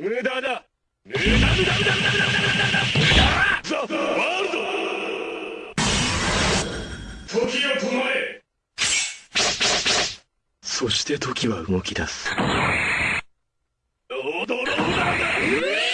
無駄だ。無駄無駄無駄無駄無駄無駄無駄無駄ザ・ワールド時を止まれそして時は動き出す踊ろうだ。